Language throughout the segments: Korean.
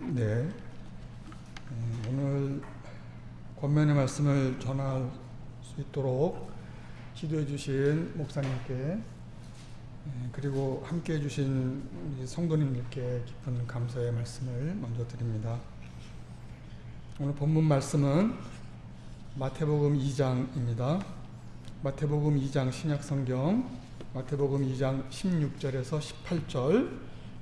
네. 음, 오늘 권면의 말씀을 전할 수 있도록 기도해 주신 목사님께 예, 그리고 함께 해주신 성도님들께 깊은 감사의 말씀을 먼저 드립니다. 오늘 본문 말씀은 마태복음 2장입니다. 마태복음 2장 신약성경 마태복음 2장 16절에서 18절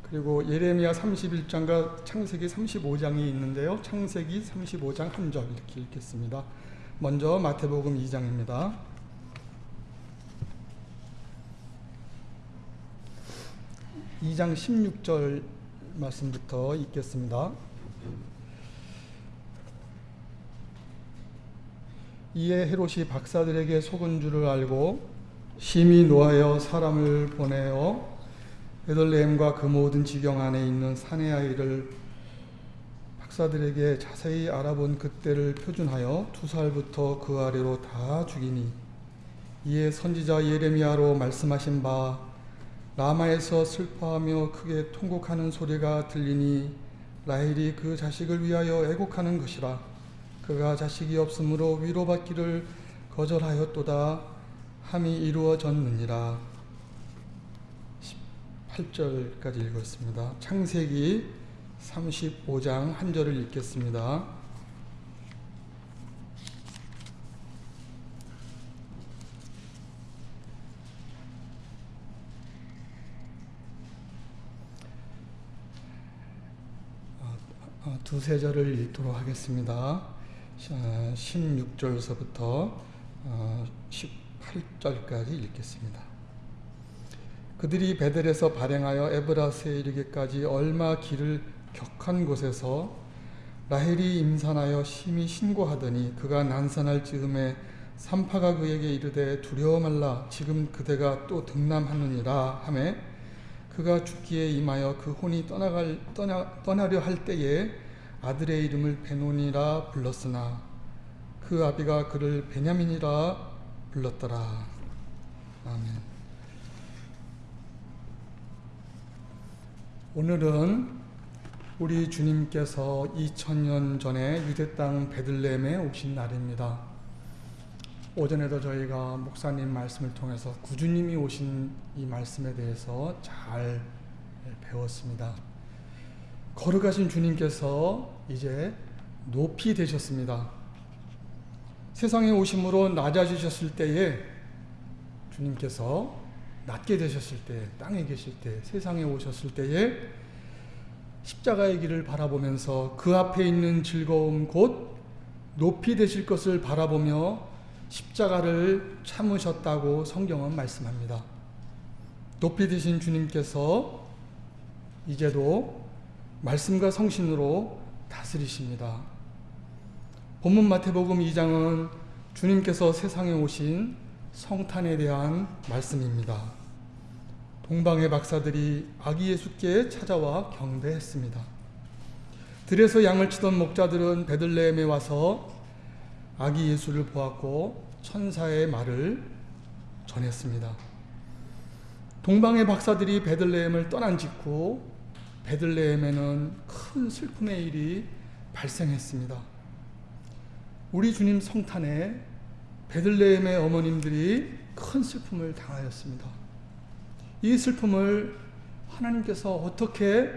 그리고 예레미야 31장과 창세기 35장이 있는데요. 창세기 35장 한 절 이렇게 읽겠습니다. 먼저 마태복음 2장입니다. 2장 16절 말씀부터 읽겠습니다. 이에 헤롯이 박사들에게 속은 줄을 알고 심히 노하여 사람을 보내어 베들레헴과 그 모든 지경 안에 있는 사내 아이를 박사들에게 자세히 알아본 그때를 표준하여 두 살부터 그 아래로 다 죽이니 이에 선지자 예레미야로 말씀하신 바 라마에서 슬퍼하며 크게 통곡하는 소리가 들리니 라헬이 그 자식을 위하여 애곡하는 것이라 그가 자식이 없으므로 위로받기를 거절하였도다 함이 이루어졌느니라 18절까지 읽었습니다. 창세기 35장 한 절을 읽겠습니다. 두세 절을 읽도록 하겠습니다. 16절서부터 18절까지 읽겠습니다. 그들이 베델에서 발행하여 에브라스에 이르기까지 얼마 길을 격한 곳에서 라헬이 임산하여 심히 신고하더니 그가 난산할 즈음에 산파가 그에게 이르되 두려워 말라 지금 그대가 또 등남하느니라 하매 그가 죽기에 임하여 그 혼이 떠나갈 떠나, 떠나려 할 때에 아들의 이름을 베논이라 불렀으나 그 아비가 그를 베냐민이라 불렀더라. 아멘. 오늘은 우리 주님께서 2000년 전에 유대 땅 베들레헴에 오신 날입니다. 오전에도 저희가 목사님 말씀을 통해서 구주님이 오신 이 말씀에 대해서 잘 배웠습니다. 거룩하신 주님께서 이제 높이 되셨습니다. 세상에 오심으로 낮아지셨을 때에 주님께서 낮게 되셨을 때, 땅에 계실 때, 세상에 오셨을 때에 십자가의 길을 바라보면서 그 앞에 있는 즐거움 곧 높이 되실 것을 바라보며 십자가를 참으셨다고 성경은 말씀합니다. 높이 되신 주님께서 이제도 말씀과 성신으로 다스리십니다. 본문 마태복음 2장은 주님께서 세상에 오신 성탄에 대한 말씀입니다. 동방의 박사들이 아기 예수께 찾아와 경배했습니다. 들에서 양을 치던 목자들은 베들레헴에 와서 아기 예수를 보았고 천사의 말을 전했습니다. 동방의 박사들이 베들레헴을 떠난 직후 베들레헴에는 큰 슬픔의 일이 발생했습니다. 우리 주님 성탄에 베들레헴의 어머님들이 큰 슬픔을 당하였습니다. 이 슬픔을 하나님께서 어떻게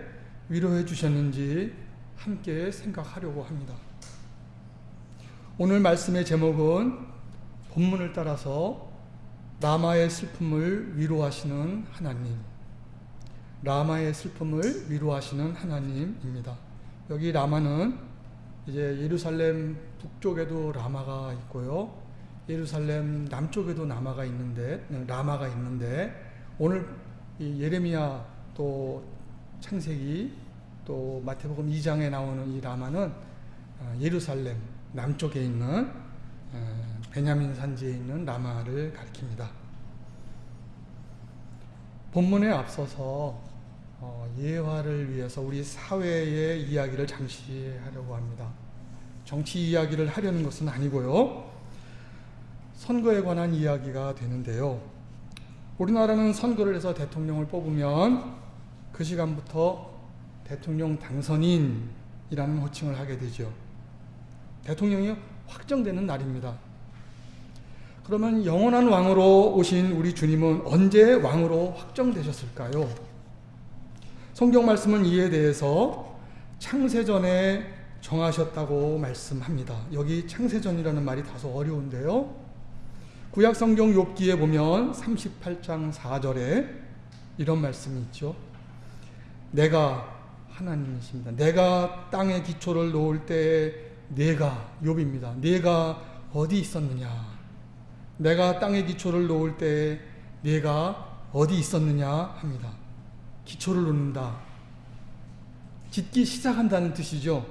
위로해 주셨는지 함께 생각하려고 합니다. 오늘 말씀의 제목은 본문을 따라서 라마의 슬픔을 위로하시는 하나님, 라마의 슬픔을 위로하시는 하나님입니다. 여기 라마는 이제 예루살렘 북쪽에도 라마가 있고요. 예루살렘 남쪽에도 라마가 있는데 라마가 있는데 오늘 예레미야 또 창세기 또 마태복음 2장에 나오는 이 라마는 어, 예루살렘 남쪽에 있는 어, 베냐민 산지에 있는 라마를 가리킵니다. 본문에 앞서서 어, 예화를 위해서 우리 사회의 이야기를 잠시 하려고 합니다. 정치 이야기를 하려는 것은 아니고요. 선거에 관한 이야기가 되는데요. 우리나라는 선거를 해서 대통령을 뽑으면 그 시간부터 대통령 당선인이라는 호칭을 하게 되죠. 대통령이 확정되는 날입니다. 그러면 영원한 왕으로 오신 우리 주님은 언제 왕으로 확정되셨을까요? 성경 말씀은 이에 대해서 창세전에 정하셨다고 말씀합니다. 여기 창세전이라는 말이 다소 어려운데요. 구약 성경 욥기에 보면 38장 4절에 이런 말씀이 있죠. 내가 하나님이십니다. 내가 땅의 기초를 놓을 때 내가 욥입니다. 내가 어디 있었느냐? 내가 땅의 기초를 놓을 때 내가 어디 있었느냐 합니다. 기초를 놓는다. 짓기 시작한다는 뜻이죠.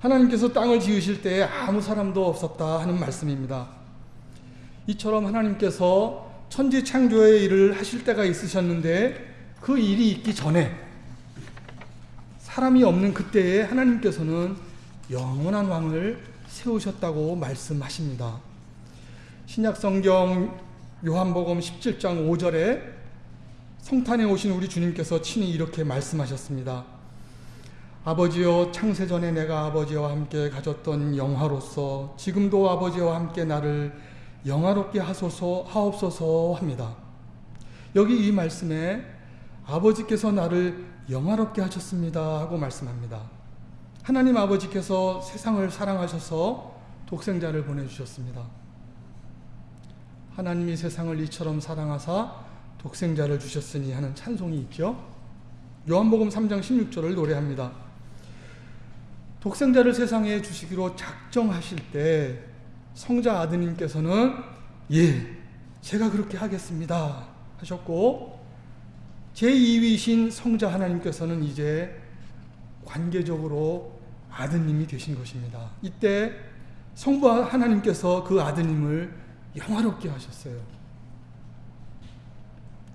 하나님께서 땅을 지으실 때 아무 사람도 없었다 하는 말씀입니다. 이처럼 하나님께서 천지 창조의 일을 하실 때가 있으셨는데 그 일이 있기 전에 사람이 없는 그때에 하나님께서는 영원한 왕을 세우셨다고 말씀하십니다. 신약 성경 요한복음 17장 5절에 성탄에 오신 우리 주님께서 친히 이렇게 말씀하셨습니다. 아버지여 창세전에 내가 아버지와 함께 가졌던 영화로서 지금도 아버지와 함께 나를 영화롭게 하소서 하옵소서 합니다. 여기 이 말씀에 아버지께서 나를 영화롭게 하셨습니다 하고 말씀합니다. 하나님 아버지께서 세상을 사랑하셔서 독생자를 보내주셨습니다. 하나님이 세상을 이처럼 사랑하사 독생자를 주셨으니 하는 찬송이 있죠. 요한복음 3장 16절을 노래합니다. 독생자를 세상에 주시기로 작정하실 때 성자 아드님께서는 예, 제가 그렇게 하겠습니다 하셨고 제2위신 성자 하나님께서는 이제 관계적으로 아드님이 되신 것입니다. 이때 성부 하나님께서 그 아드님을 영화롭게 하셨어요.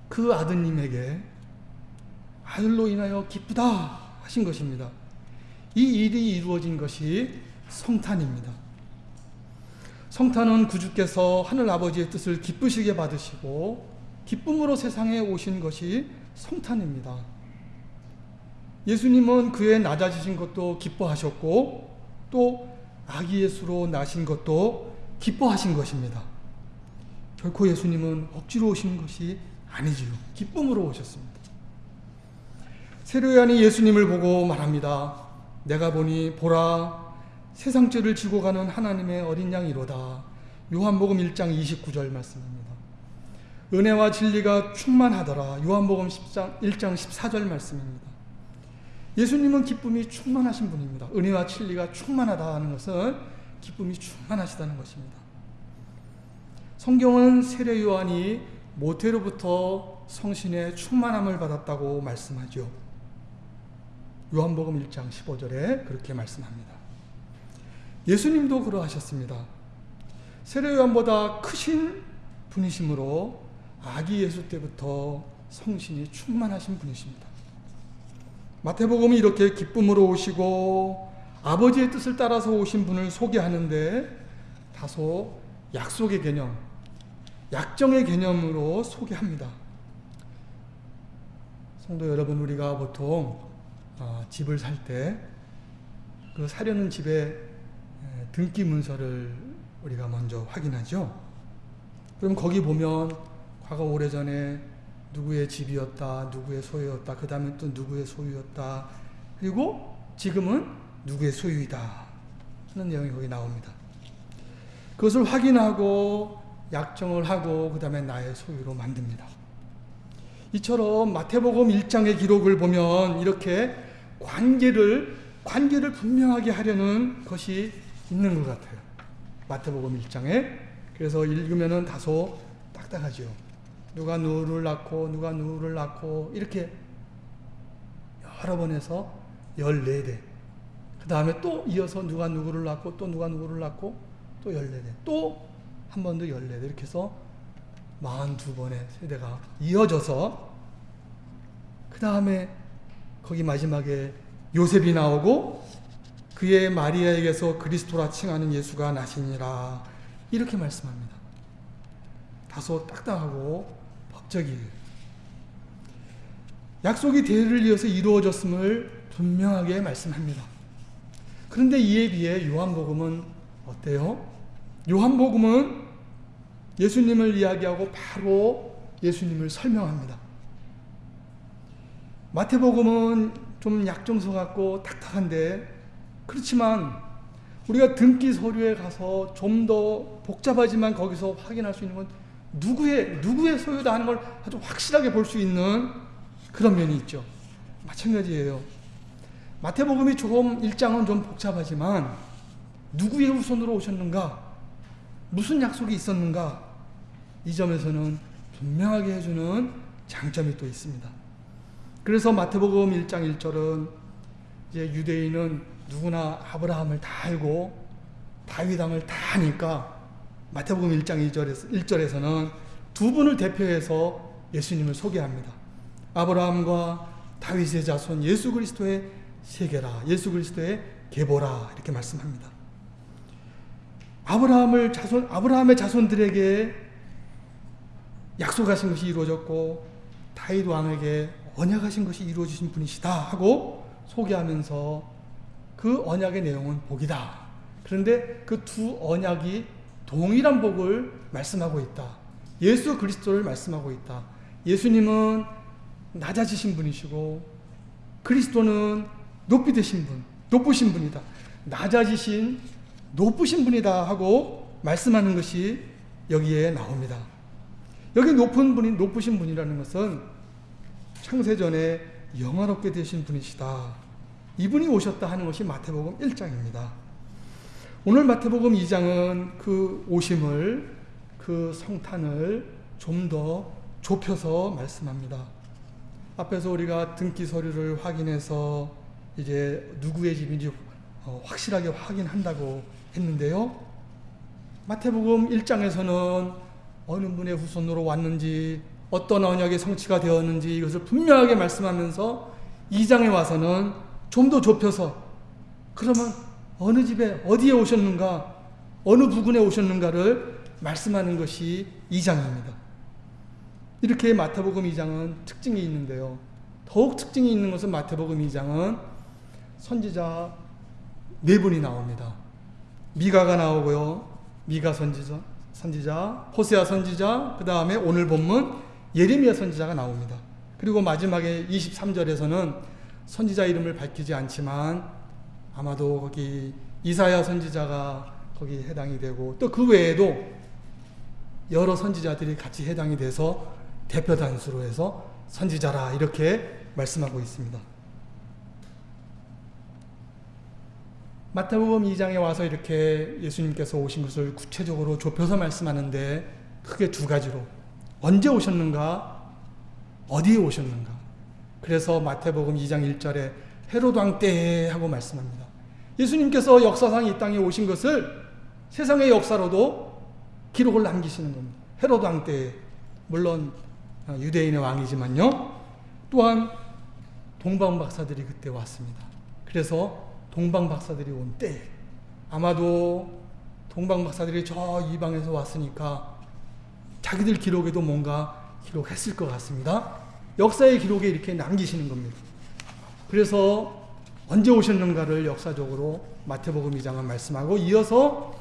그 아드님에게 아들로 인하여 기쁘다 하신 것입니다. 이 일이 이루어진 것이 성탄입니다. 성탄은 구주께서 하늘 아버지의 뜻을 기쁘시게 받으시고 기쁨으로 세상에 오신 것이 성탄입니다. 예수님은 그의 낮아지신 것도 기뻐하셨고 또 아기 예수로 나신 것도 기뻐하신 것입니다. 결코 예수님은 억지로 오신 것이 아니지요. 기쁨으로 오셨습니다. 세례요한이 예수님을 보고 말합니다. 내가 보니 보라 세상 죄를 지고 가는 하나님의 어린 양이로다. 요한복음 1장 29절 말씀입니다. 은혜와 진리가 충만하더라. 요한복음 10장 1장 14절 말씀입니다. 예수님은 기쁨이 충만하신 분입니다. 은혜와 진리가 충만하다 하는 것은 기쁨이 충만하시다는 것입니다. 성경은 세례 요한이 모태로부터 성신의 충만함을 받았다고 말씀하죠. 요한복음 1장 15절에 그렇게 말씀합니다. 예수님도 그러하셨습니다. 세례 요한보다 크신 분이시므로 아기 예수 때부터 성신이 충만하신 분이십니다. 마태복음이 이렇게 기쁨으로 오시고 아버지의 뜻을 따라서 오신 분을 소개하는데 다소 약속의 개념, 약정의 개념으로 소개합니다. 성도 여러분, 우리가 보통 어, 집을 살 때 그 사려는 집의 등기 문서를 우리가 먼저 확인하죠. 그럼 거기 보면 과거 오래전에 누구의 집이었다, 누구의 소유였다, 그 다음에 또 누구의 소유였다, 그리고 지금은 누구의 소유이다 하는 내용이 거기 나옵니다. 그것을 확인하고 약정을 하고 그 다음에 나의 소유로 만듭니다. 이처럼 마태복음 1장의 기록을 보면 이렇게 관계를 관계를 분명하게 하려는 것이 있는 것 같아요. 마태복음 1장에 그래서 읽으면은 다소 딱딱하죠. 누가 누구를 낳고 누가 누구를 낳고 이렇게 여러 번 해서 14대. 그 다음에 또 이어서 누가 누구를 낳고 또 누가 누구를 낳고 또 14대. 또 한 번 더 14대. 이렇게 해서 42번의 세대가 이어져서 그 다음에 거기 마지막에 요셉이 나오고 그의 마리아에게서 그리스도라 칭하는 예수가 나시니라 이렇게 말씀합니다. 다소 딱딱하고 업적이에요. 약속이 대를 이어서 이루어졌음을 분명하게 말씀합니다. 그런데 이에 비해 요한복음은 어때요? 요한복음은 예수님을 이야기하고 바로 예수님을 설명합니다. 마태복음은 좀 약정서 같고 탁탁한데 그렇지만 우리가 등기 서류에 가서 좀 더 복잡하지만 거기서 확인할 수 있는 건 누구의 누구의 소유다 하는 걸 아주 확실하게 볼 수 있는 그런 면이 있죠. 마찬가지예요. 마태복음이 조금 일장은 좀 복잡하지만 누구의 후손으로 오셨는가? 무슨 약속이 있었는가? 이 점에서는 분명하게 해주는 장점이 또 있습니다. 그래서 마태복음 1장 1절은 이제 유대인은 누구나 아브라함을 다 알고 다윗 왕을 다 아니까 마태복음 1장 1절에서, 1절에서는 두 분을 대표해서 예수님을 소개합니다. 아브라함과 다윗의 자손 예수 그리스도의 세계라 예수 그리스도의 계보라 이렇게 말씀합니다. 아브라함을 자손 아브라함의 자손들에게 약속하신 것이 이루어졌고 다윗 왕에게 언약하신 것이 이루어지신 분이시다 하고 소개하면서 그 언약의 내용은 복이다. 그런데 그 두 언약이 동일한 복을 말씀하고 있다. 예수 그리스도를 말씀하고 있다. 예수님은 낮아지신 분이시고 그리스도는 높이 되신 분, 높으신 분이다. 낮아지신 높으신 분이다 하고 말씀하는 것이 여기에 나옵니다. 여기 높은 분이 높으신 분이라는 것은 창세전에 영화롭게 되신 분이시다. 이분이 오셨다 하는 것이 마태복음 1장입니다. 오늘 마태복음 2장은 그 오심을 그 성탄을 좀 더 좁혀서 말씀합니다. 앞에서 우리가 등기 서류를 확인해서 이제 누구의 집인지 어, 확실하게 확인한다고 했는데요. 마태복음 1장에서는 어느 분의 후손으로 왔는지 어떤 언약의 성취가 되었는지 이것을 분명하게 말씀하면서 2장에 와서는 좀 더 좁혀서 그러면 어느 집에 어디에 오셨는가 어느 부근에 오셨는가를 말씀하는 것이 2장입니다. 이렇게 마태복음 2장은 특징이 있는데요. 더욱 특징이 있는 것은 마태복음 2장은 선지자 네 분이 나옵니다. 미가가 나오고요. 미가 선지자, 선지자, 호세아 선지자, 그 다음에 오늘 본문 예레미야 선지자가 나옵니다. 그리고 마지막에 23절에서는 선지자 이름을 밝히지 않지만 아마도 거기 이사야 선지자가 거기 해당이 되고 또 그 외에도 여러 선지자들이 같이 해당이 돼서 대표 단수로 해서 선지자라 이렇게 말씀하고 있습니다. 마태복음 2장에 와서 이렇게 예수님께서 오신 것을 구체적으로 좁혀서 말씀하는데 크게 두 가지로 언제 오셨는가 어디에 오셨는가 그래서 마태복음 2장 1절에 헤로드 왕 때에 하고 말씀합니다. 예수님께서 역사상 이 땅에 오신 것을 세상의 역사로도 기록을 남기시는 겁니다. 헤로드 왕 때에 물론 유대인의 왕이지만요. 또한 동방 박사들이 그때 왔습니다. 그래서 동방 박사들이 온 때, 아마도 동방 박사들이 저 이방에서 왔으니까 자기들 기록에도 뭔가 기록했을 것 같습니다. 역사의 기록에 이렇게 남기시는 겁니다. 그래서 언제 오셨는가를 역사적으로 마태복음 2장은 말씀하고 이어서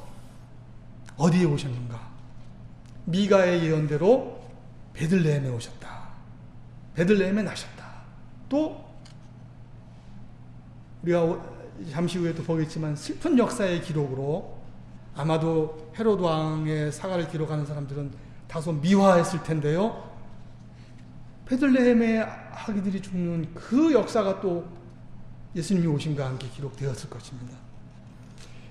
어디에 오셨는가? 미가의 예언대로 베들레헴에 오셨다. 베들레헴에 나셨다. 또 우리가 잠시 후에 또 보겠지만 슬픈 역사의 기록으로 아마도 헤로드 왕의 사과를 기록하는 사람들은 다소 미화했을 텐데요. 베들레헴의 아기들이 죽는 그 역사가 또 예수님이 오신과 함께 기록되었을 것입니다.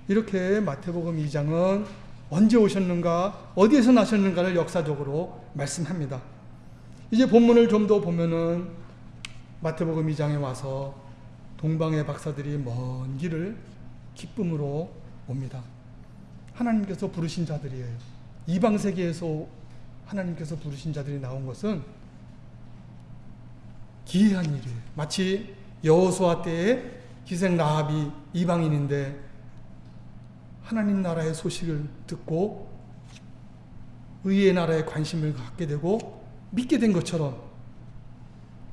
이렇게 마태복음 2장은 언제 오셨는가, 어디에서 나셨는가를 역사적으로 말씀합니다. 이제 본문을 좀 더 보면은 마태복음 2장에 와서 동방의 박사들이 먼 길을 기쁨으로 옵니다. 하나님께서 부르신 자들이에요. 이방 세계에서 하나님께서 부르신 자들이 나온 것은 기이한 일이에요. 마치 여호수아 때에 기생 라합이 이방인인데 하나님 나라의 소식을 듣고 의의 나라에 관심을 갖게 되고 믿게 된 것처럼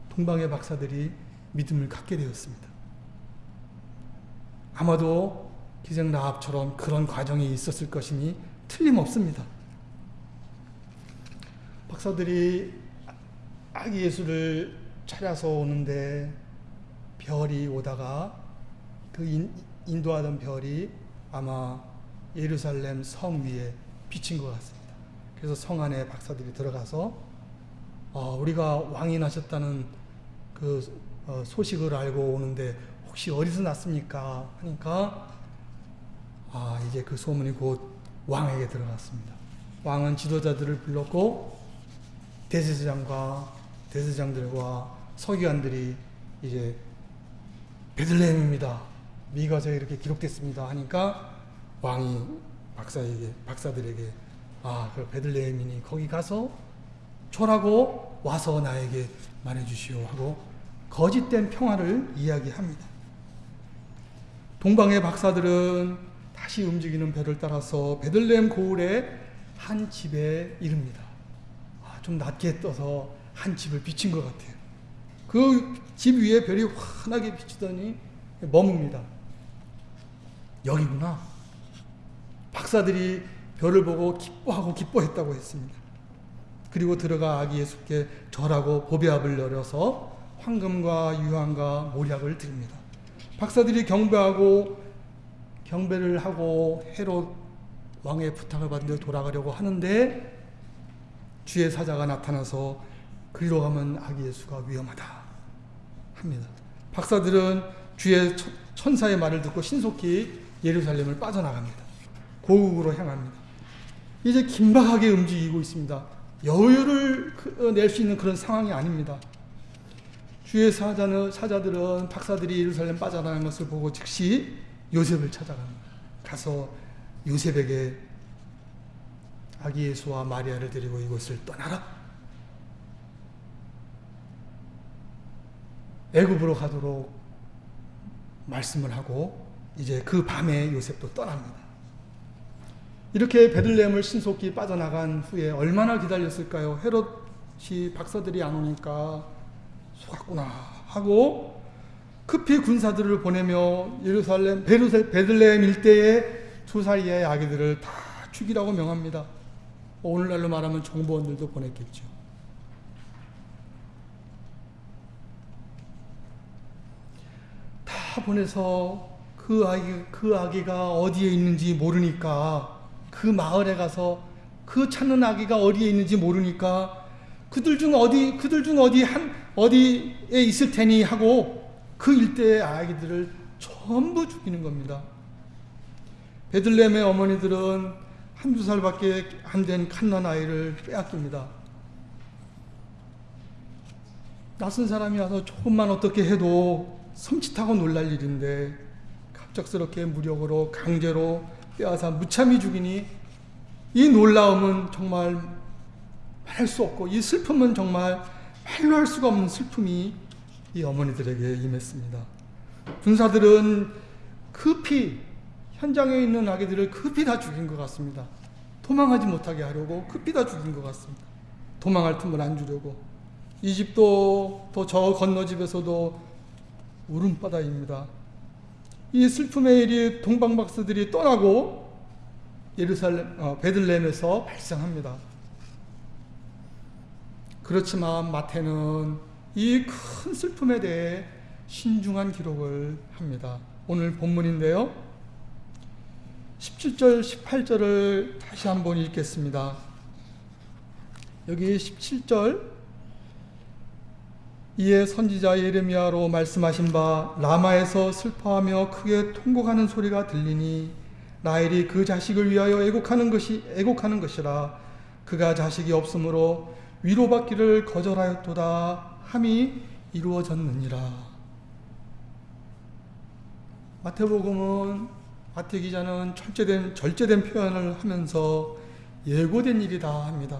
동방의 박사들이 믿음을 갖게 되었습니다. 아마도 기생 라합처럼 그런 과정이 있었을 것이니 틀림없습니다. 박사들이 아기 예수를 찾아서 오는데 별이 오다가 그 인, 인도하던 별이 아마 예루살렘 성 위에 비친 것 같습니다. 그래서 성 안에 박사들이 들어가서 어, 우리가 왕이 나셨다는 그 어, 소식을 알고 오는데 혹시 어디서 났습니까? 하니까 아 이제 그 소문이 곧 왕에게 들어갔습니다. 왕은 지도자들을 불렀고 대제사장과 대제사장들과 서기관들이 이제 베들레헴입니다. 미가서에 이렇게 기록됐습니다. 하니까 왕이 박사에게 박사들에게 아, 그 베들레헴이니 거기 가서 초라고 와서 나에게 말해 주시오 하고 거짓된 평화를 이야기합니다. 동방의 박사들은 다시 움직이는 별을 따라서 베들레헴 고을의 한 집에 이릅니다. 아, 좀 낮게 떠서 한 집을 비친 것 같아요. 그 집 위에 별이 환하게 비치더니 머뭅니다. 여기구나. 박사들이 별을 보고 기뻐하고 기뻐했다고 했습니다. 그리고 들어가 아기 예수께 절하고 보배압을 열어서 황금과 유황과 모략을 드립니다. 박사들이 경배하고 경배를 하고 헤롯 왕의 부탁을 받은 데 돌아가려고 하는데 주의 사자가 나타나서 그리로 가면 아기 예수가 위험하다 합니다. 박사들은 주의 천사의 말을 듣고 신속히 예루살렘을 빠져나갑니다. 고국으로 향합니다. 이제 긴박하게 움직이고 있습니다. 여유를 어, 낼수 있는 그런 상황이 아닙니다. 주의 사자는, 사자들은 박사들이 예루살렘 빠져나간 것을 보고 즉시 요셉을 찾아갑니다. 가서 요셉에게 아기 예수와 마리아를 데리고 이곳을 떠나라. 애굽으로 가도록 말씀을 하고 이제 그 밤에 요셉도 떠납니다. 이렇게 베들레헴을 신속히 빠져나간 후에 얼마나 기다렸을까요? 헤롯이 박사들이 안 오니까 속았구나 하고 급히 군사들을 보내며 예루살렘 베들레헴 일대의 두 살이의 아기들을 다 죽이라고 명합니다. 오늘날로 말하면 정보원들도 보냈겠죠. 다 보내서 그 아기 그 아기가 어디에 있는지 모르니까 그 마을에 가서 그 찾는 아기가 어디에 있는지 모르니까 그들 중 어디 그들 중 어디 한 어디에 있을 테니 하고 그 일대의 아기들을 전부 죽이는 겁니다. 베들렘의 어머니들은 한두 살밖에 안 된 칸난 아이를 빼앗깁니다. 낯선 사람이 와서 조금만 어떻게 해도 섬찟하고 놀랄 일인데 갑작스럽게 무력으로 강제로 빼앗아 무참히 죽이니 이 놀라움은 정말 말할 수 없고 이 슬픔은 정말 말로 할 수가 없는 슬픔이 이 어머니들에게 임했습니다. 군사들은 급히 현장에 있는 아기들을 급히 다 죽인 것 같습니다. 도망하지 못하게 하려고 급히 다 죽인 것 같습니다. 도망할 틈을 안 주려고. 이 집도 또 저 건너 집에서도 울음바다입니다. 이 슬픔의 일이 동방박사들이 떠나고 예루살렘 어, 베들레헴에서 발생합니다. 그렇지만 마태는 이 큰 슬픔에 대해 신중한 기록을 합니다. 오늘 본문인데요. 17절, 18절을 다시 한번 읽겠습니다. 여기 17절 이에 선지자 예레미야로 말씀하신 바 라마에서 슬퍼하며 크게 통곡하는 소리가 들리니 라헬이 그 자식을 위하여 애곡하는 것이 애곡하는 것이라 그가 자식이 없으므로 위로받기를 거절하였도다 함이 이루어졌느니라. 마태복음은 마태 기자는 철제된 절제된 표현을 하면서 예고된 일이다 합니다.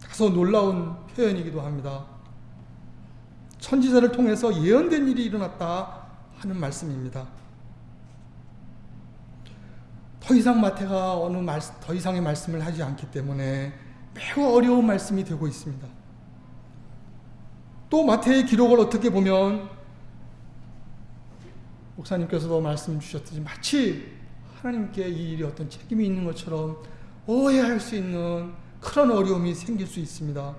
다소 놀라운 표현이기도 합니다. 선지자를 통해서 예언된 일이 일어났다 하는 말씀입니다. 더 이상 마태가 어느 말, 더 이상의 말씀을 하지 않기 때문에 매우 어려운 말씀이 되고 있습니다. 또 마태의 기록을 어떻게 보면 목사님께서도 말씀 주셨듯이 마치 하나님께 이 일이 어떤 책임이 있는 것처럼 오해할 수 있는 그런 어려움이 생길 수 있습니다.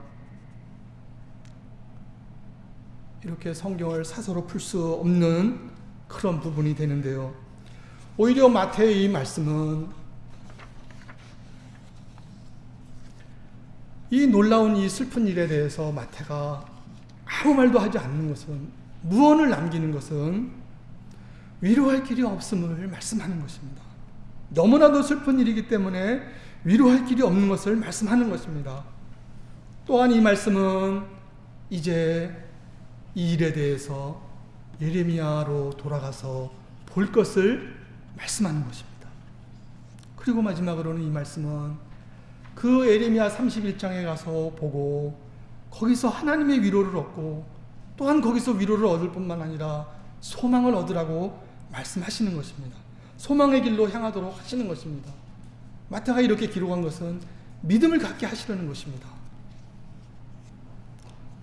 이렇게 성경을 사서로 풀 수 없는 그런 부분이 되는데요. 오히려 마태의 이 말씀은 이 놀라운 이 슬픈 일에 대해서 마태가 아무 말도 하지 않는 것은 무언을 남기는 것은 위로할 길이 없음을 말씀하는 것입니다. 너무나도 슬픈 일이기 때문에 위로할 길이 없는 것을 말씀하는 것입니다. 또한 이 말씀은 이제 이 일에 대해서 예레미야로 돌아가서 볼 것을 말씀하는 것입니다. 그리고 마지막으로는 이 말씀은 그 예레미야 31장에 가서 보고 거기서 하나님의 위로를 얻고 또한 거기서 위로를 얻을 뿐만 아니라 소망을 얻으라고 말씀하시는 것입니다. 소망의 길로 향하도록 하시는 것입니다. 마태가 이렇게 기록한 것은 믿음을 갖게 하시려는 것입니다.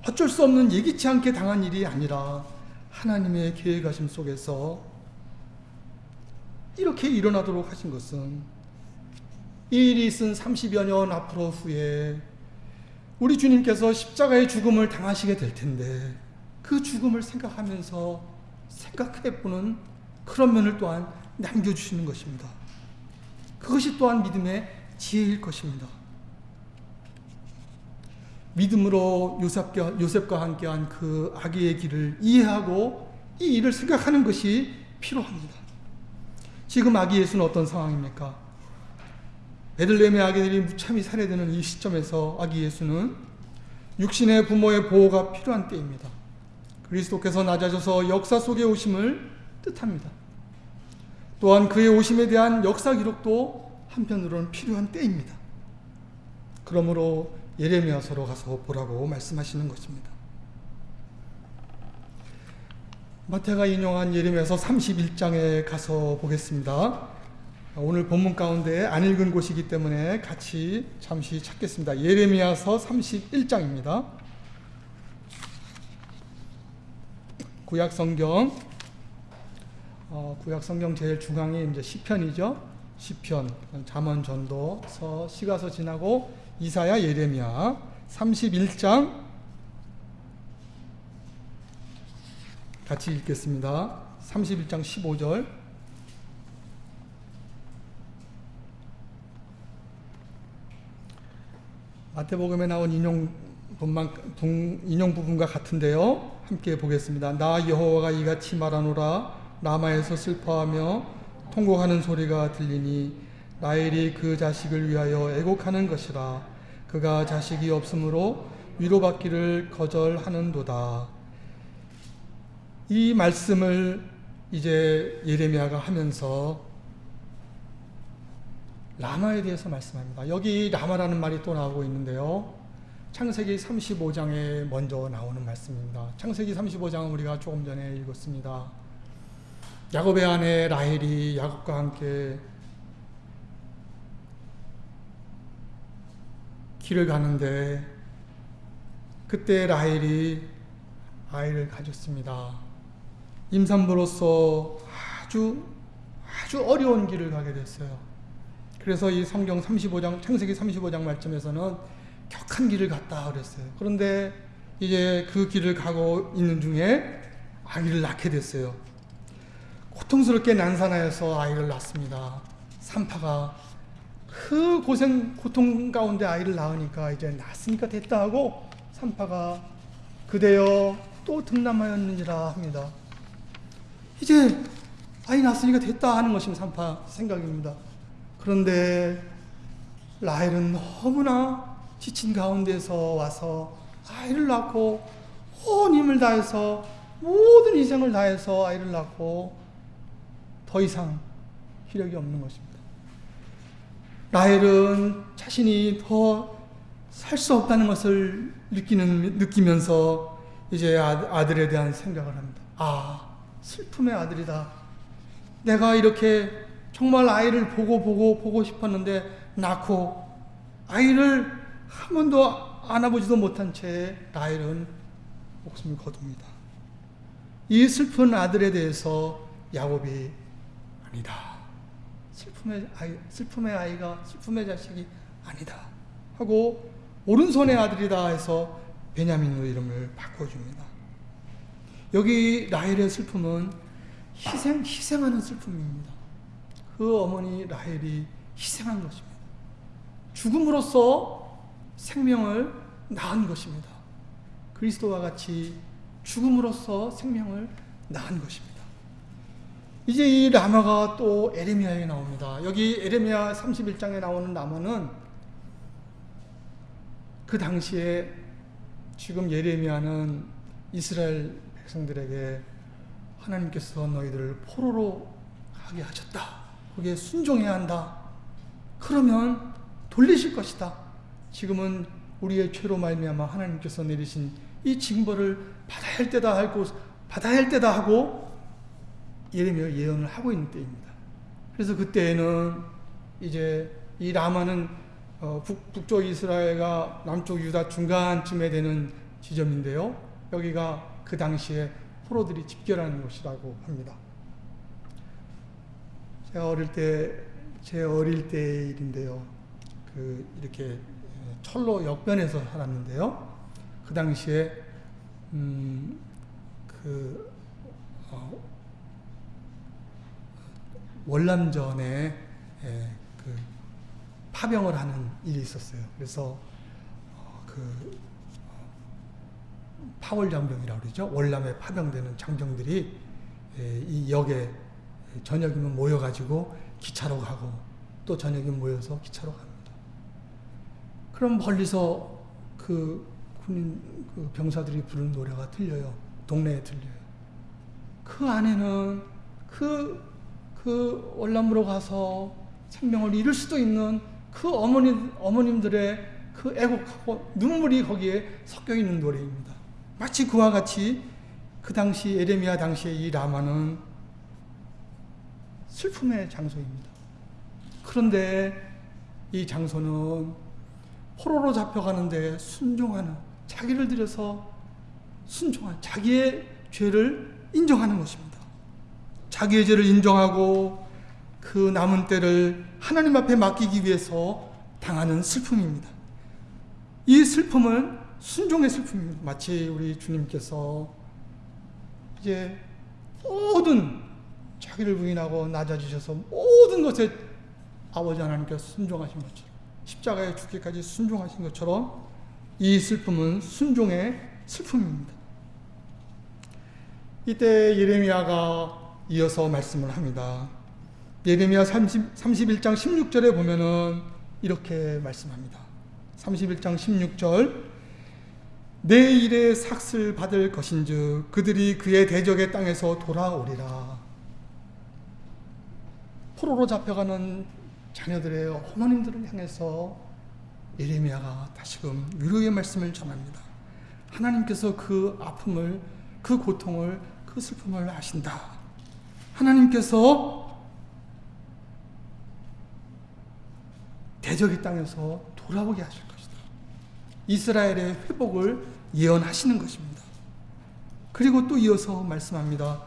어쩔 수 없는 예기치 않게 당한 일이 아니라 하나님의 계획하심 속에서 이렇게 일어나도록 하신 것은 이 일이 있은 30여 년 앞으로 후에 우리 주님께서 십자가의 죽음을 당하시게 될 텐데 그 죽음을 생각하면서 생각해 보는 그런 면을 또한 남겨주시는 것입니다. 그것이 또한 믿음의 지혜일 것입니다. 믿음으로 요셉과, 요셉과 함께한 그 아기의 길을 이해하고 이 일을 생각하는 것이 필요합니다. 지금 아기 예수는 어떤 상황입니까? 베들레헴의 아기들이 무참히 살해되는 이 시점에서 아기 예수는 육신의 부모의 보호가 필요한 때입니다. 그리스도께서 낮아져서 역사 속에 오심을 뜻합니다. 또한 그의 오심에 대한 역사 기록도 한편으로는 필요한 때입니다. 그러므로 예레미야서로 가서 보라고 말씀하시는 것입니다. 마태가 인용한 예레미야서 31장에 가서 보겠습니다. 오늘 본문 가운데 안 읽은 곳이기 때문에 같이 잠시 찾겠습니다. 예레미야서 31장입니다. 구약 성경 어, 구약 성경 제일 중앙이 이제 시편이죠. 시편, 잠언, 전도서, 시가서 지나고 이사야, 예레미야 31장 같이 읽겠습니다. 31장 15절 마태복음에 나온 인용 분만 인용 부분과 같은데요. 함께 보겠습니다. 나 여호와가 이같이 말하노라 라마에서 슬퍼하며 통곡하는 소리가 들리니 라헬이 그 자식을 위하여 애곡하는 것이라 그가 자식이 없으므로 위로받기를 거절하는도다. 이 말씀을 이제 예레미야가 하면서 라마에 대해서 말씀합니다. 여기 라마라는 말이 또 나오고 있는데요. 창세기 35장에 먼저 나오는 말씀입니다. 창세기 35장은 우리가 조금 전에 읽었습니다. 야곱의 아내 라헬이 야곱과 함께 길을 가는데 그때 라헬이 아이를 가졌습니다. 임산부로서 아주 아주 어려운 길을 가게 됐어요. 그래서 이 성경 35장 창세기 35장 말씀에서는 격한 길을 갔다 그랬어요. 그런데 이제 그 길을 가고 있는 중에 아기를 낳게 됐어요. 고통스럽게 난산하여서 아이를 낳습니다. 산파가 그 고생 고통 가운데 아이를 낳으니까 이제 낳았으니까 됐다 하고 산파가 그대여 또 등남하였느니라 합니다. 이제 아이 낳았으니까 됐다 하는 것이 산파 생각입니다. 그런데 라헬은 너무나 지친 가운데서 와서 아이를 낳고 온 힘을 다해서 모든 희생을 다해서 아이를 낳고 더 이상 기력이 없는 것입니다. 라헬은 자신이 더 살 수 없다는 것을 느끼는, 느끼면서 이제 아, 아들에 대한 생각을 합니다. 아, 슬픔의 아들이다. 내가 이렇게 정말 아이를 보고 보고 보고 싶었는데 낳고 아이를 한 번도 안아보지도 못한 채 라헬은 목숨을 거둡니다. 이 슬픈 아들에 대해서 야곱이 아니다. 슬픔의 아이, 슬픔의 아이가 슬픔의 자식이 아니다. 하고 오른손의 아들이다 해서 베냐민으로 이름을 바꿔줍니다. 여기 라헬의 슬픔은 희생, 희생하는 슬픔입니다. 그 어머니 라헬이 희생한 것입니다. 죽음으로써 생명을 낳은 것입니다. 그리스도와 같이 죽음으로써 생명을 낳은 것입니다. 이제 이 라마가 또 에레미야에 나옵니다. 여기 에레미야 31장에 나오는 라마는 그 당시에 지금 예레미야는 이스라엘 백성들에게 하나님께서 너희들을 포로로 가게 하셨다. 거기에 순종해야 한다. 그러면 돌리실 것이다. 지금은 우리의 죄로 말미암아 하나님께서 내리신 이 징벌을 받아야 할 때다 하고 받아야 할 때다 하고 예레미야 예언을 하고 있는 때입니다. 그래서 그때에는 이제 이 라마는 어, 북, 북쪽 이스라엘과 남쪽 유다 중간쯤에 되는 지점인데요. 여기가 그 당시에 포로들이 집결하는 곳이라고 합니다. 제가 어릴 때, 제 어릴 때의 일인데요. 그, 이렇게 철로 역변에서 살았는데요. 그 당시에, 음, 그, 어, 월남전에 예, 그 파병을 하는 일이 있었어요. 그래서 어, 그 파월 장병이라고 그러죠. 월남에 파병되는 장병들이 예, 이 역에 저녁이면 모여가지고 기차로 가고 또 저녁이면 모여서 기차로 갑니다. 그럼 멀리서 그 군인 그 병사들이 부르는 노래가 들려요. 동네에 들려요. 그 안에는 그, 그 월남으로 가서 생명을 잃을 수도 있는 그 어머니, 어머님들의 그 애곡하고 눈물이 거기에 섞여 있는 노래입니다. 마치 그와 같이 그 당시 에레미야 당시의 이 라마는 슬픔의 장소입니다. 그런데 이 장소는 포로로 잡혀가는데 순종하는 자기를 들여서 순종한 자기의 죄를 인정하는 것입니다. 자기의 죄를 인정하고 그 남은 때를 하나님 앞에 맡기기 위해서 당하는 슬픔입니다. 이 슬픔은 순종의 슬픔입니다. 마치 우리 주님께서 이제 모든 자기를 부인하고 낮아지셔서 모든 것에 아버지 하나님께서 순종하신 것처럼 십자가에 죽기까지 순종하신 것처럼 이 슬픔은 순종의 슬픔입니다. 이때 예레미야가 이어서 말씀을 합니다. 예레미야 30, 31장 16절에 보면은 이렇게 말씀합니다. 31장 16절 내 일에 삭슬 받을 것인즉 그들이 그의 대적의 땅에서 돌아오리라. 포로로 잡혀가는 자녀들의 어머님들을 향해서 예레미야가 다시금 위로의 말씀을 전합니다. 하나님께서 그 아픔을, 그 고통을, 그 슬픔을 아신다. 하나님께서 대적의 땅에서 돌아오게 하실 것이다. 이스라엘의 회복을 예언하시는 것입니다. 그리고 또 이어서 말씀합니다.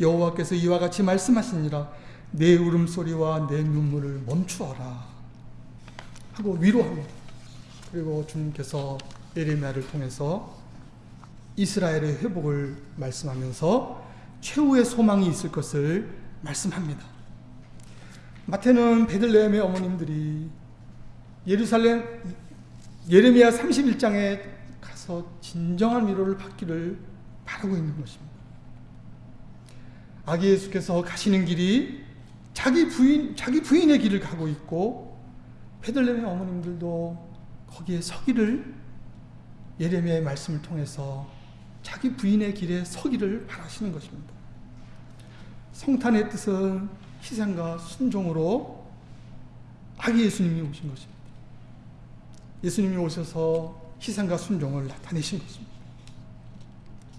여호와께서 이와 같이 말씀하시니라 내 울음소리와 내 눈물을 멈추어라 하고 위로합니다. 그리고 주님께서 예레미야를 통해서 이스라엘의 회복을 말씀하면서 최후의 소망이 있을 것을 말씀합니다. 마태는 베들레헴의 어머님들이 예루살렘 예레미야 31장에 가서 진정한 위로를 받기를 바라고 있는 것입니다. 아기 예수께서 가시는 길이 자기 부인 자기 부인의 길을 가고 있고 베들레헴의 어머님들도 거기에 서기를 예레미야의 말씀을 통해서 자기 부인의 길에 서기를 바라시는 것입니다. 성탄의 뜻은 희생과 순종으로 아기 예수님이 오신 것입니다. 예수님이 오셔서 희생과 순종을 나타내신 것입니다.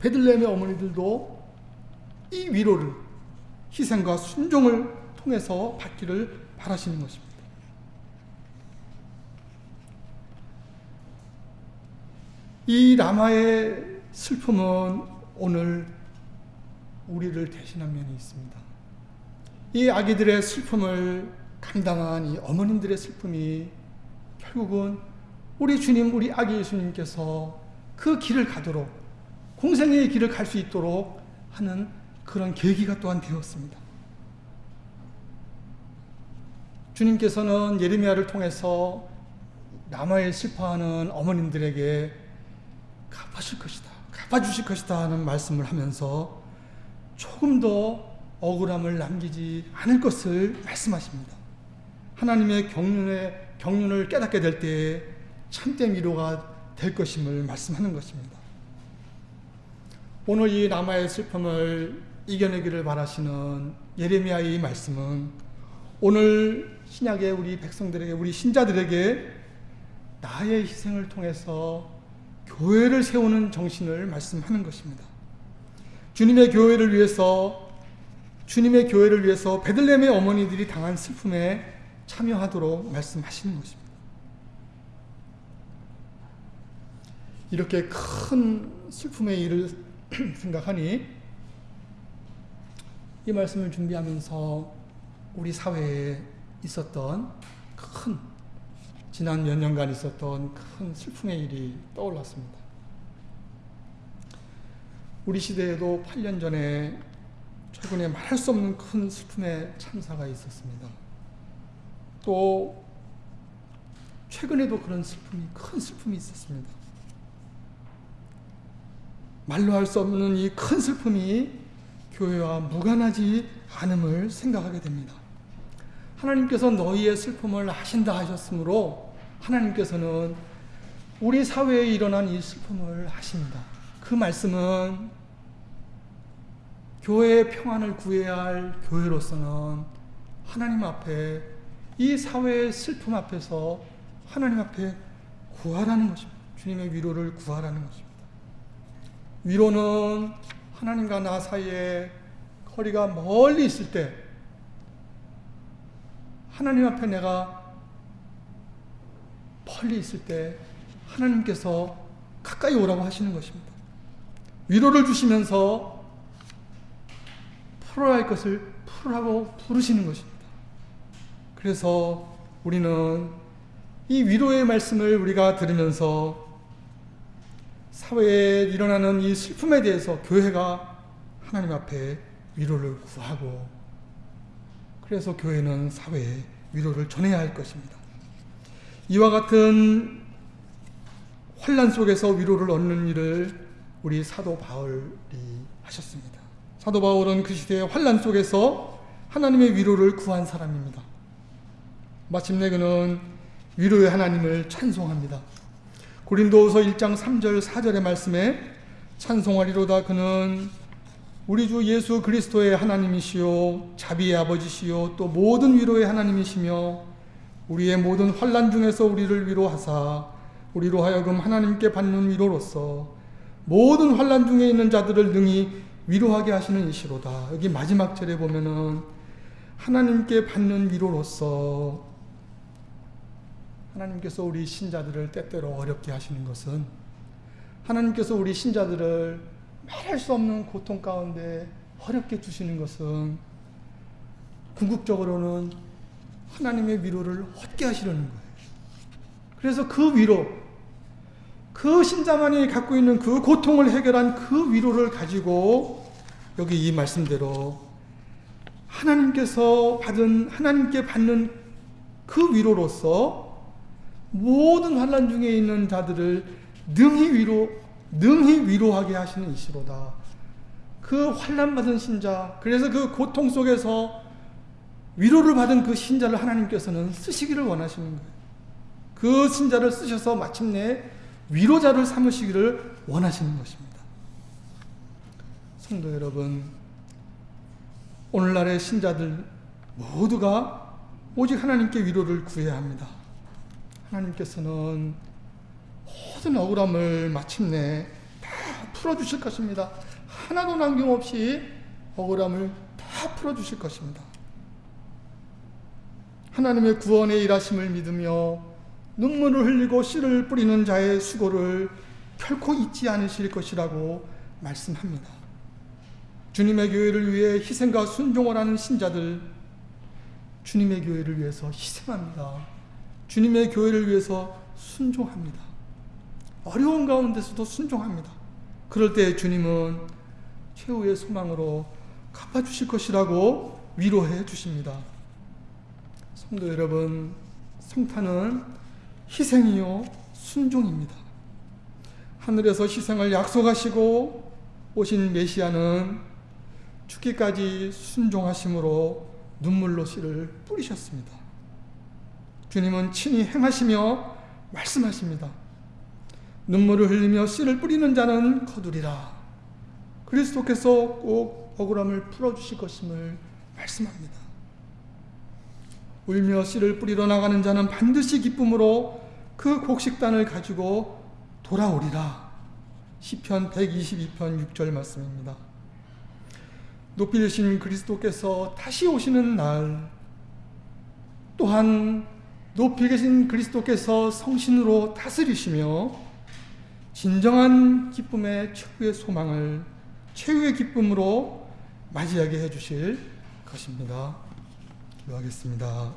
베들레헴의 어머니들도 이 위로를 희생과 순종을 통해서 받기를 바라시는 것입니다. 이 라마의 슬픔은 오늘 우리를 대신한 면이 있습니다. 이 아기들의 슬픔을 감당한 이 어머님들의 슬픔이 결국은 우리 주님, 우리 아기 예수님께서 그 길을 가도록 공생의 길을 갈 수 있도록 하는 그런 계기가 또한 되었습니다. 주님께서는 예레미야를 통해서 남아에 슬퍼하는 어머님들에게 갚아줄 것이다. 갚아주실 것이다 하는 말씀을 하면서 조금 더 억울함을 남기지 않을 것을 말씀하십니다. 하나님의 경륜의 경륜을 깨닫게 될 때에 참된 위로가 될 것임을 말씀하는 것입니다. 오늘 이 남아의 슬픔을 이겨내기를 바라시는 예레미야의 말씀은 오늘 신약의 우리 백성들에게 우리 신자들에게 나의 희생을 통해서 교회를 세우는 정신을 말씀하는 것입니다. 주님의 교회를 위해서 주님의 교회를 위해서 베들레헴의 어머니들이 당한 슬픔에 참여하도록 말씀하시는 것입니다. 이렇게 큰 슬픔의 일을 생각하니 이 말씀을 준비하면서 우리 사회에 있었던 큰 지난 몇 년간 있었던 큰 슬픔의 일이 떠올랐습니다. 우리 시대에도 8년 전에 최근에 말할 수 없는 큰 슬픔의 참사가 있었습니다. 또 최근에도 그런 슬픔이 큰 슬픔이 있었습니다. 말로 할 수 없는 이 큰 슬픔이 교회와 무관하지 않음을 생각하게 됩니다. 하나님께서 너희의 슬픔을 아신다 하셨으므로 하나님께서는 우리 사회에 일어난 이 슬픔을 아십니다. 그 말씀은 교회의 평안을 구해야 할 교회로서는 하나님 앞에 이 사회의 슬픔 앞에서 하나님 앞에 구하라는 것입니다. 주님의 위로를 구하라는 것입니다. 위로는 하나님과 나 사이에 거리가 멀리 있을 때 하나님 앞에 내가 멀리 있을 때 하나님께서 가까이 오라고 하시는 것입니다. 위로를 주시면서 풀어야 할 것을 풀라고 부르시는 것입니다. 그래서 우리는 이 위로의 말씀을 우리가 들으면서 사회에 일어나는 이 슬픔에 대해서 교회가 하나님 앞에 위로를 구하고 그래서 교회는 사회에 위로를 전해야 할 것입니다. 이와 같은 환란 속에서 위로를 얻는 일을 우리 사도 바울이 하셨습니다. 사도 바울은 그 시대의 환란 속에서 하나님의 위로를 구한 사람입니다. 마침내 그는 위로의 하나님을 찬송합니다. 고린도후서 1장 3절 4절의 말씀에 찬송하리로다 그는 우리 주 예수 그리스도의 하나님이시요 자비의 아버지시요 또 모든 위로의 하나님이시며 우리의 모든 환란 중에서 우리를 위로하사 우리로 하여금 하나님께 받는 위로로서 모든 환란 중에 있는 자들을 능히 위로하게 하시는 이시로다. 여기 마지막 절에 보면은 하나님께 받는 위로로서 하나님께서 우리 신자들을 때때로 어렵게 하시는 것은 하나님께서 우리 신자들을 말할 수 없는 고통 가운데 어렵게 주시는 것은 궁극적으로는 하나님의 위로를 얻게 하시려는 거예요. 그래서 그 위로, 그 신자만이 갖고 있는 그 고통을 해결한 그 위로를 가지고 여기 이 말씀대로 하나님께서 받은, 하나님께 받는 그 위로로서 모든 환란 중에 있는 자들을 능히 위로 능히 위로하게 하시는 이시로다. 그 환란 받은 신자, 그래서 그 고통 속에서 위로를 받은 그 신자를 하나님께서는 쓰시기를 원하시는 거예요. 그 신자를 쓰셔서 마침내 위로자를 삼으시기를 원하시는 것입니다. 성도 여러분, 오늘날의 신자들 모두가 오직 하나님께 위로를 구해야 합니다. 하나님께서는 모든 억울함을 마침내 다 풀어주실 것입니다. 하나도 남김없이 억울함을 다 풀어주실 것입니다. 하나님의 구원의 일하심을 믿으며 눈물을 흘리고 씨를 뿌리는 자의 수고를 결코 잊지 않으실 것이라고 말씀합니다. 주님의 교회를 위해 희생과 순종을 하는 신자들, 주님의 교회를 위해서 희생합니다. 주님의 교회를 위해서 순종합니다. 어려운 가운데서도 순종합니다. 그럴 때 주님은 최후의 소망으로 갚아주실 것이라고 위로해 주십니다. 성도 여러분, 성탄은 희생이요, 순종입니다. 하늘에서 희생을 약속하시고 오신 메시아는 죽기까지 순종하심으로 눈물로 씨를 뿌리셨습니다. 주님은 친히 행하시며 말씀하십니다. 눈물을 흘리며 씨를 뿌리는 자는 거두리라. 그리스도께서 꼭 억울함을 풀어주실 것임을 말씀합니다. 울며 씨를 뿌리러 나가는 자는 반드시 기쁨으로 그 곡식단을 가지고 돌아오리라. 시편 122편 6절 말씀입니다. 높이신 그리스도께서 다시 오시는 날 또한 높이 계신 그리스도께서 성신으로 다스리시며 진정한 기쁨의 최후의 소망을 최후의 기쁨으로 맞이하게 해주실 것입니다. 기도하겠습니다.